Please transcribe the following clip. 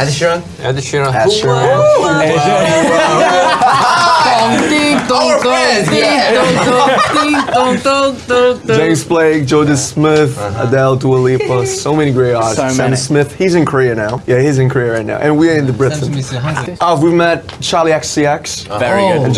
Ed Sheeran. Ed Sheeran. Ed Sheeran. James Blake, Jordan Smith, Adele, Dua Lipa, so many great artists. So Sam. Smith, he's in Korea now. Yeah, he's in Korea right now, and we're in the Britain. Oh, we've met Charli XCX Very oh. good. and